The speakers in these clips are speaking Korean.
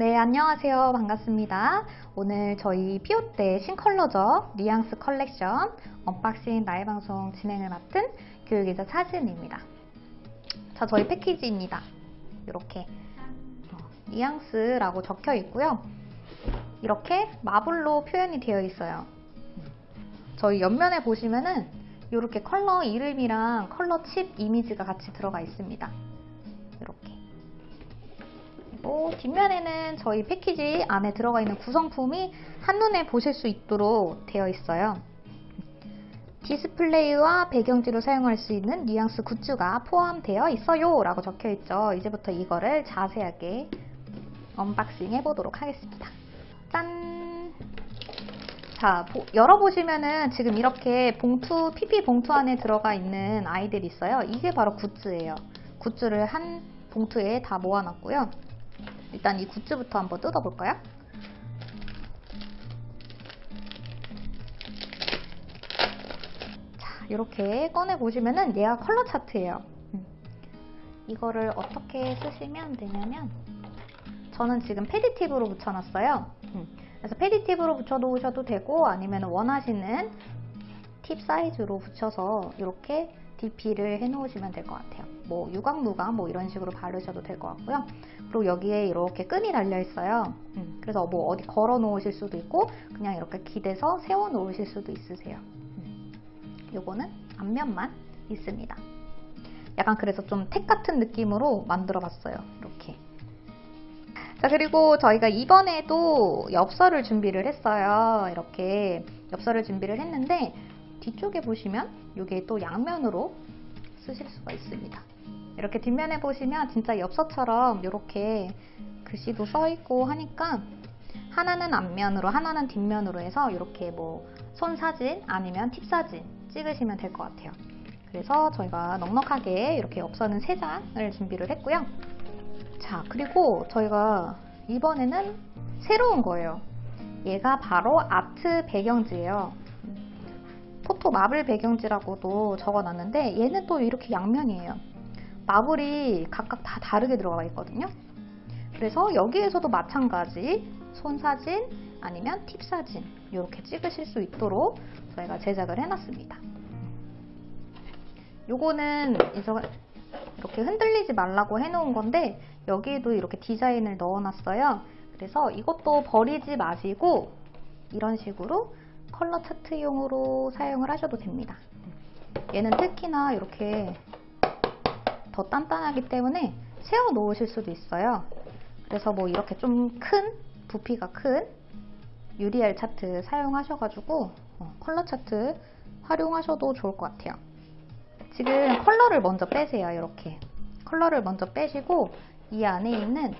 네, 안녕하세요. 반갑습니다. 오늘 저희 피오때 신컬러죠. 뉘앙스 컬렉션 unboxing 라이브 방송 진행을 맡은 교육이사 사진입니다. 자, 저희 패키지입니다. 이렇게 어, 뉘앙스라고 적혀 있고요. 이렇게 마블로 표현이 되어 있어요. 저희 옆면에 보시면은 이렇게 컬러 이름이랑 컬러 칩 이미지가 같이 들어가 있습니다. 이렇게. 그리고 뒷면에는 저희 패키지 안에 들어가 있는 구성품이 한눈에 보실 수 있도록 되어 있어요. 디스플레이와 배경지로 사용할 수 있는 뉘앙스 goods가 포함되어 있어요 라고 적혀 있죠. 이제부터 이거를 자세하게 unboxing 해보도록 하겠습니다. 짠! 자, 보, 열어보시면은 지금 이렇게 봉투, PP 봉투 안에 들어가 있는 아이들이 있어요. 이게 바로 goods예요. 굿즈를 한 봉투에 다 모아놨고요. 일단 이 굿즈부터 한번 뜯어볼까요? 자, 이렇게 꺼내보시면은 얘가 컬러 차트예요. 음. 이거를 어떻게 쓰시면 되냐면 저는 지금 패디 팁으로 붙여놨어요. 음. 그래서 패디 팁으로 붙여놓으셔도 되고 아니면 원하시는 팁 사이즈로 붙여서 이렇게 DP를 해놓으시면 될 것 같아요. 뭐 유광무광 뭐 이런 식으로 바르셔도 될 것 같고요. 그리고 여기에 이렇게 끈이 달려 있어요. 음, 그래서 뭐 어디 걸어 놓으실 수도 있고 그냥 이렇게 기대서 세워 놓으실 수도 있으세요. 음, 요거는 앞면만 있습니다. 약간 그래서 좀 택 같은 느낌으로 만들어 봤어요. 이렇게. 자 그리고 저희가 이번에도 엽서를 준비를 했어요. 이렇게 엽서를 준비를 했는데 뒤쪽에 보시면 이게 또 양면으로 쓰실 수가 있습니다. 이렇게 뒷면에 보시면 진짜 엽서처럼 이렇게 글씨도 써 있고 하니까 하나는 앞면으로 하나는 뒷면으로 해서 이렇게 뭐 손사진 아니면 팁사진 찍으시면 될 것 같아요. 그래서 저희가 넉넉하게 이렇게 엽서는 3장을 준비를 했고요. 자 그리고 저희가 이번에는 새로운 거예요. 얘가 바로 아트 배경지예요. 포토 마블 배경지라고도 적어놨는데 얘는 또 이렇게 양면이에요. 마블이 각각 다 다르게 들어가 있거든요. 그래서 여기에서도 마찬가지 손사진 아니면 팁사진 이렇게 찍으실 수 있도록 저희가 제작을 해놨습니다. 요거는 이렇게 흔들리지 말라고 해놓은 건데 여기에도 이렇게 디자인을 넣어놨어요. 그래서 이것도 버리지 마시고 이런 식으로 컬러 차트용으로 사용을 하셔도 됩니다. 얘는 특히나 이렇게 더 단단하기 때문에 세워 놓으실 수도 있어요. 그래서 뭐 이렇게 좀 큰 부피가 큰 UDR 차트 사용하셔가지고 어, 컬러 차트 활용하셔도 좋을 것 같아요. 지금 컬러를 먼저 빼세요. 이렇게 컬러를 먼저 빼시고 이 안에 있는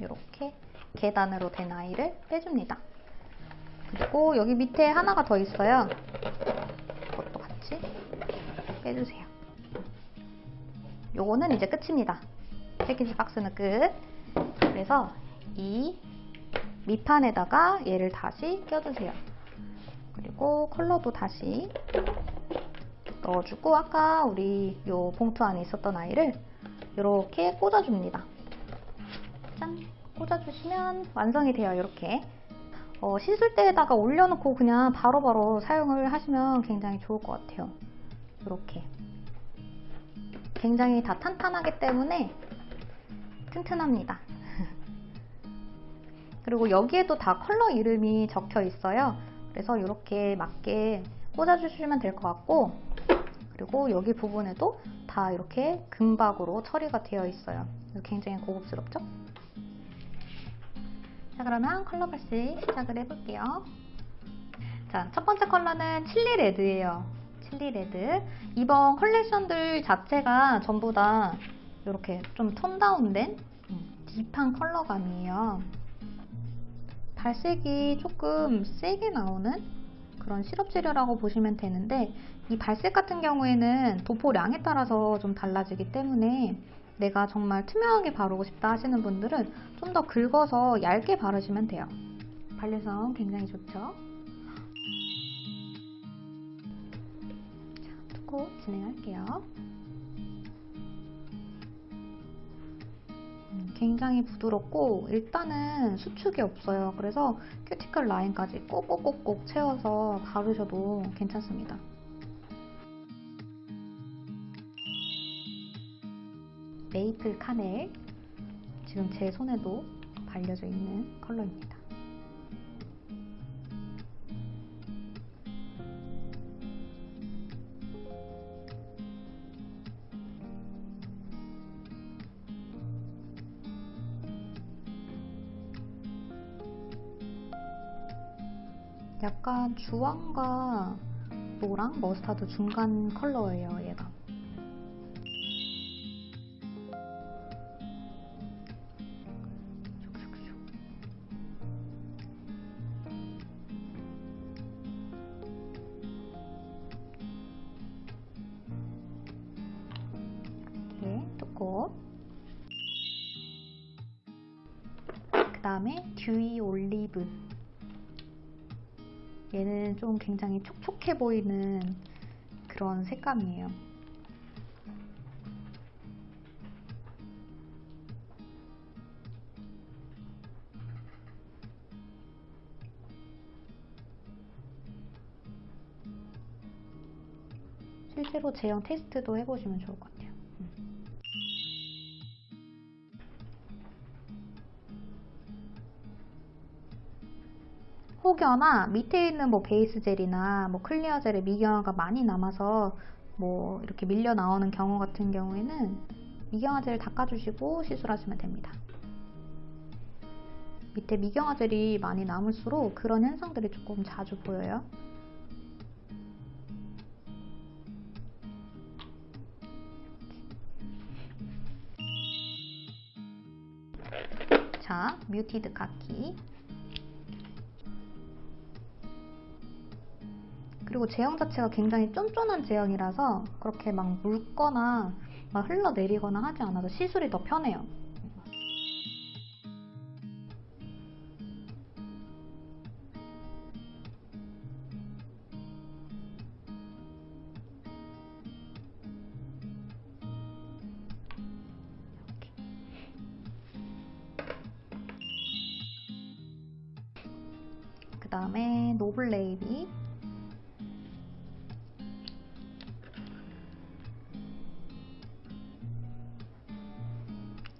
이렇게 계단으로 된 아이를 빼줍니다. 그리고 여기 밑에 하나가 더 있어요. 그것도 같이 빼주세요. 요거는 이제 끝입니다. 패키지 박스는 끝. 그래서 이 밑판에다가 얘를 다시 껴주세요. 그리고 컬러도 다시 넣어주고 아까 우리 요 봉투 안에 있었던 아이를 이렇게 꽂아줍니다. 짠! 꽂아주시면 완성이 돼요. 이렇게 어, 시술대에다가 올려놓고 그냥 바로바로 바로 사용을 하시면 굉장히 좋을 것 같아요. 이렇게 굉장히 다 탄탄하기 때문에 튼튼합니다. 그리고 여기에도 다 컬러 이름이 적혀 있어요. 그래서 이렇게 맞게 꽂아주시면 될 것 같고 그리고 여기 부분에도 다 이렇게 금박으로 처리가 되어 있어요. 굉장히 고급스럽죠? 자 그러면 컬러 발시 시작을 해볼게요. 자, 첫 번째 컬러는 칠리 레드예요. Chili Red. 이번 컬렉션들 자체가 전부 다 이렇게 좀 tone down된 deep한 컬러감이에요. 발색이 조금 세게 나오는 그런 시럽 재료라고 보시면 되는데 이 발색 같은 경우에는 도포량에 따라서 좀 달라지기 때문에 내가 정말 투명하게 바르고 싶다 하시는 분들은 좀 더 긁어서 얇게 바르시면 돼요. 발려성 굉장히 좋죠. 자, 두고 진행할게요. 굉장히 부드럽고 일단은 수축이 없어요. 그래서 큐티클 라인까지 꼭꼭꼭꼭 채워서 바르셔도 괜찮습니다. 메이플 카넬 지금 제 손에도 발려져 있는 컬러입니다. 약간 주황과 노랑, 머스타드 중간 컬러예요, 얘가. 그 다음에 듀이 올리브. 얘는 좀 굉장히 촉촉해 보이는 그런 색감이에요. 실제로 제형 테스트도 해보시면 좋을 것 같아요. 혹여나 밑에 있는 뭐 베이스 젤이나 뭐 clear 젤의 미경화가 많이 남아서 뭐 이렇게 밀려 나오는 경우 같은 경우에는 미경화 젤 닦아주시고 시술하시면 됩니다. 밑에 미경화 젤이 많이 남을수록 그런 현상들이 조금 자주 보여요. 자, 뮤티드 카키 그리고 제형 자체가 굉장히 쫀쫀한 제형이라서 그렇게 막 묽거나 막 흘러내리거나 하지 않아서 시술이 더 편해요. 그 다음에 Noble Navy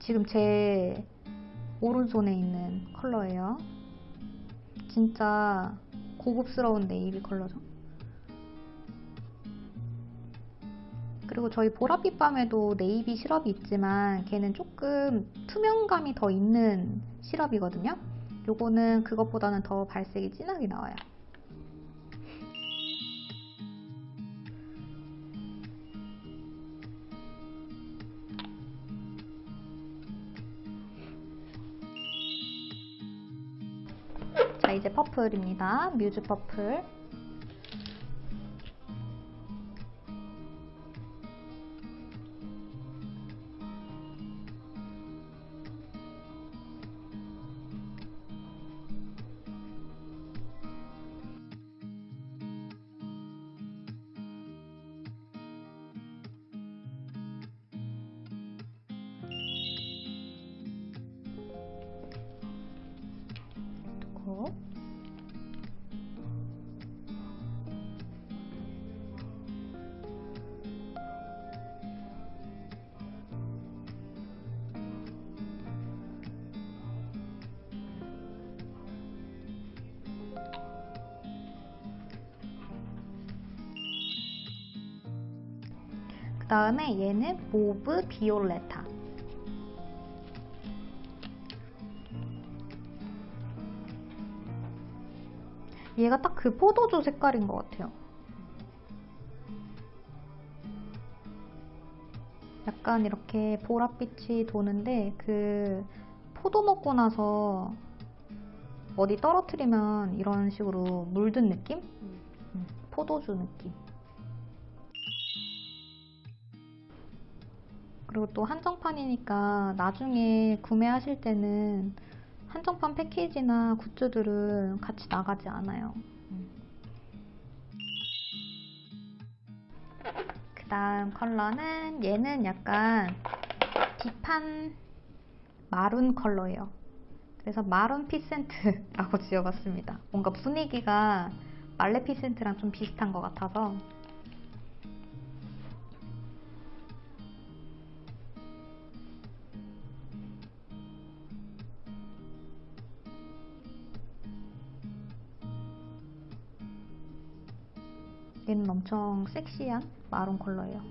지금 제 오른손에 있는 컬러예요. 진짜 고급스러운 네이비 컬러죠. 그리고 저희 보랏빛 밤에도 네이비 시럽이 있지만 걔는 조금 투명감이 더 있는 시럽이거든요. 요거는 그것보다는 더 발색이 진하게 나와요. 이제 퍼플입니다. 뮤즈 퍼플. 그 다음에 얘는 Mauve Violetta 얘가 딱 그 포도주 색깔인 것 같아요. 약간 이렇게 보랏빛이 도는데 그 포도 먹고 나서 어디 떨어뜨리면 이런 식으로 물든 느낌? 음, 포도주 느낌. 그리고 또 한정판이니까 나중에 구매하실 때는 한정판 패키지나 goods들은 같이 나가지 않아요. 그 다음 컬러는 얘는 약간 deep한 maroon 컬러예요. 그래서 Maroonficent라고 지어봤습니다. 뭔가 분위기가 말레 피센트랑 좀 비슷한 것 같아서 얘는 엄청 섹시한 마룬 컬러예요.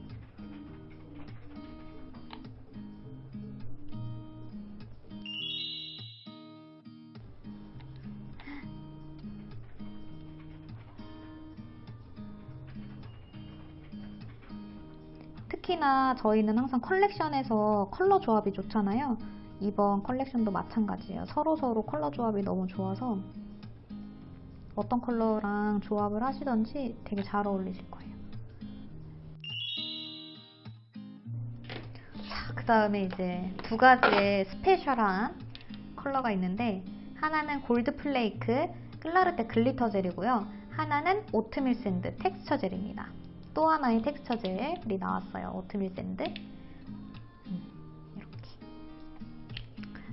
특히나 저희는 항상 컬렉션에서 컬러 조합이 좋잖아요. 이번 컬렉션도 마찬가지예요. 서로서로 컬러 조합이 너무 좋아서 어떤 컬러랑 조합을 하시던지 되게 잘 어울리실 거예요. 자, 그 다음에 이제 두 가지의 special한 컬러가 있는데 하나는 Gold Flake Clarté Glitter 젤이고요. 하나는 Oatmeal Sand Texture 젤입니다. 또 하나의 텍스처 젤이 나왔어요. oatmeal sand.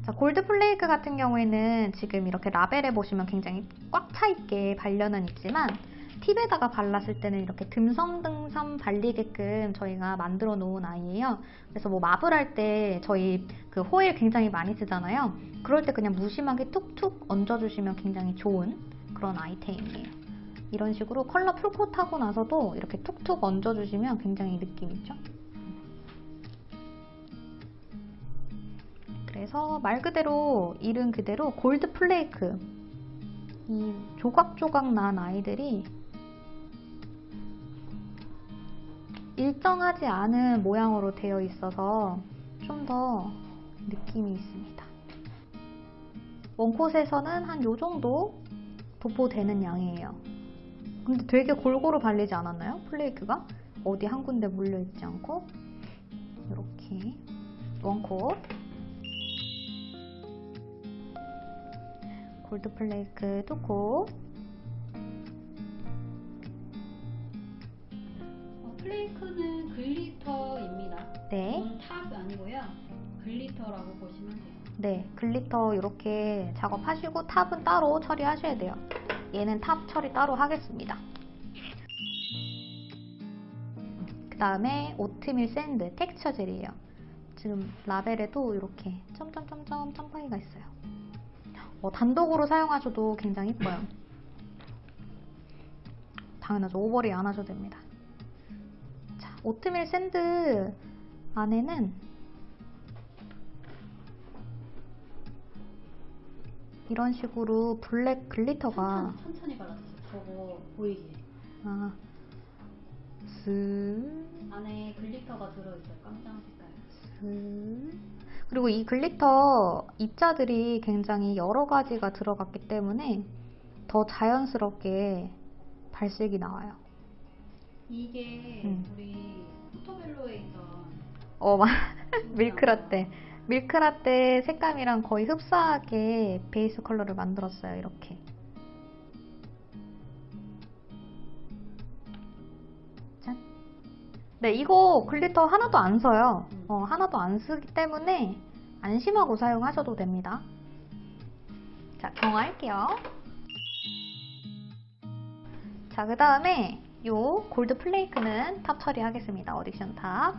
자, gold flake 같은 경우에는 지금 이렇게 라벨에 보시면 굉장히 꽉 차 있게 발려는 있지만 팁에다가 발랐을 때는 이렇게 듬성듬성 발리게끔 저희가 만들어 놓은 아이예요. 그래서 뭐 marble 할 때 저희 그 호일 굉장히 많이 쓰잖아요. 그럴 때 그냥 무심하게 툭툭 얹어주시면 굉장히 좋은 그런 아이템이에요. 이런 식으로 컬러 풀코트 하고 나서도 이렇게 툭툭 얹어주시면 굉장히 느낌 있죠? 그래서 말 그대로 이름 그대로 골드 플레이크 이 조각조각 난 아이들이 일정하지 않은 모양으로 되어 있어서 좀 더 느낌이 있습니다. one coat에서는 한 요 정도 도포되는 양이에요. 근데 되게 골고루 발리지 않았나요? flake가? 어디 한 군데 몰려있지 않고 이렇게 one coat gold flake two coat 어, flake는 glitter입니다. 네, 이건 top 아니고요. glitter라고 보시면 돼요. 네 glitter 이렇게 작업하시고 top은 따로 처리하셔야 돼요. 얘는 top 처리 따로 하겠습니다. 그 다음에 oatmeal sand 텍스처 젤이에요. 지금 라벨에도 이렇게 점점점점 점박이가 있어요. 어, 단독으로 사용하셔도 굉장히 이뻐요. 당연하죠. overlay 안 하셔도 됩니다. 자, oatmeal sand 안에는 이런 식으로 black glitter가 천천히, 천천히 발라주세요. 저거 보이게. 아, 슥, 안에 glitter가 들어있어요. 깜장 색깔. 슥. 그리고 이 glitter 입자들이 굉장히 여러 가지가 들어갔기 때문에 더 자연스럽게 발색이 나와요. 이게 음. 우리 포토벨로에 있던 어, 마- milk latte. milk latte 색감이랑 거의 흡사하게 베이스 컬러를 만들었어요. 이렇게. 네, 이거 glitter 하나도 안 써요. 음. 어, 하나도 안 쓰기 때문에 안심하고 사용하셔도 됩니다. 자, 경화할게요. 자, 그 다음에 요 골드 플레이크는 탑 처리하겠습니다. 어딕션 탑.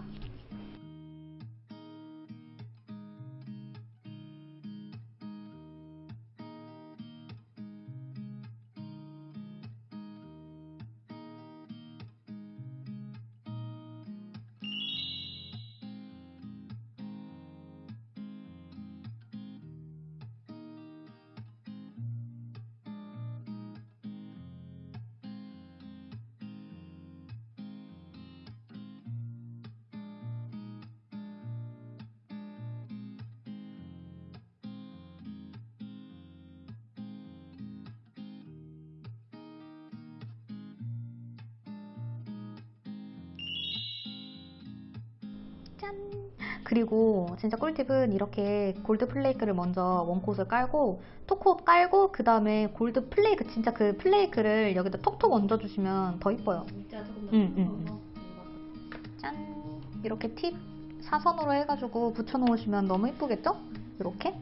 그리고 진짜 꿀팁은 이렇게 골드 플레이크를 먼저 원콧을 깔고 톡콧 깔고 그 다음에 골드 플레이크 진짜 그 플레이크를 여기다 톡톡 얹어주시면 더 이뻐요. 입자 조금 더 음, 큰 음, 거서 짠! 이렇게 팁 사선으로 해가지고 붙여놓으시면 너무 이쁘겠죠? 이렇게